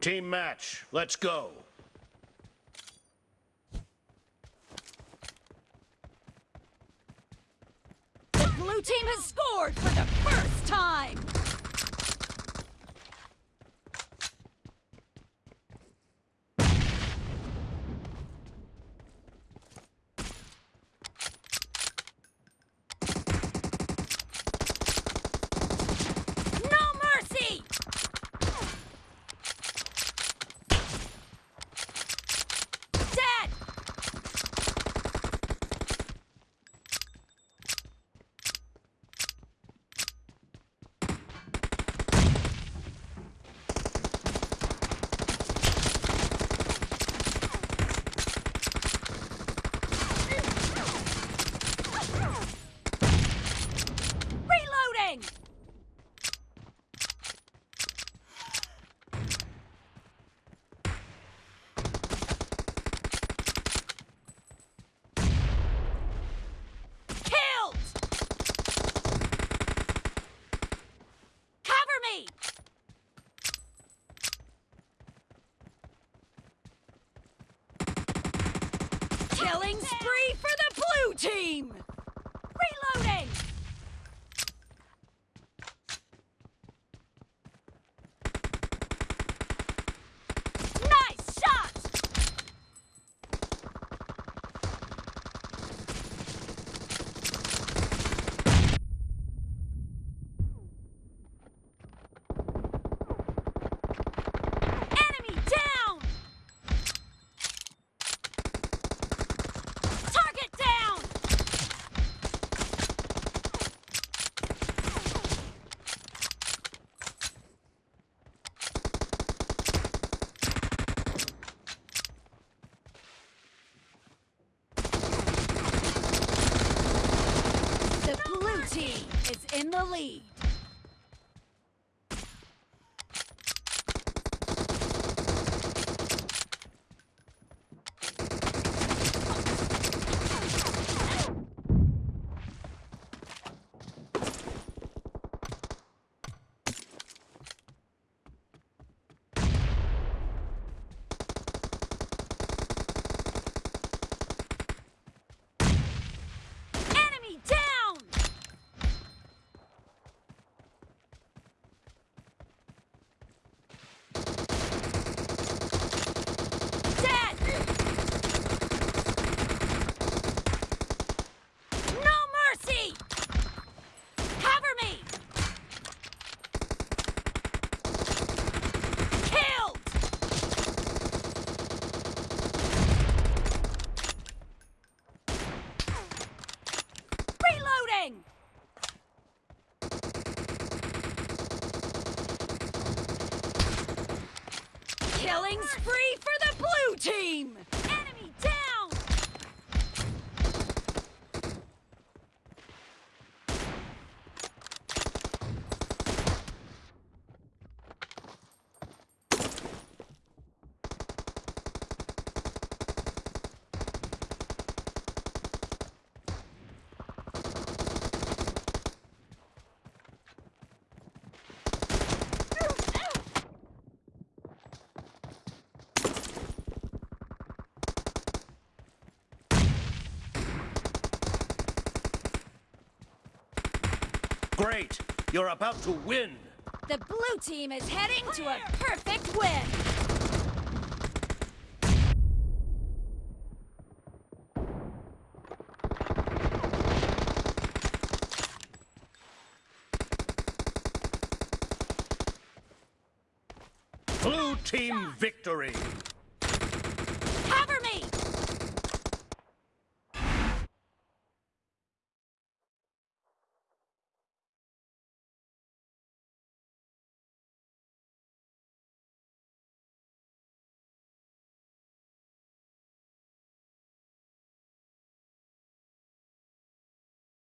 Team match, let's go. The blue team has scored for the first time! No mercy! Dead! Reloading! Killed! Cover me! Killing spree for the blue team! In the lead. Killing spree for the blue team! Enemy down! Great, you're about to win. The blue team is heading to a perfect win! Blue team victory.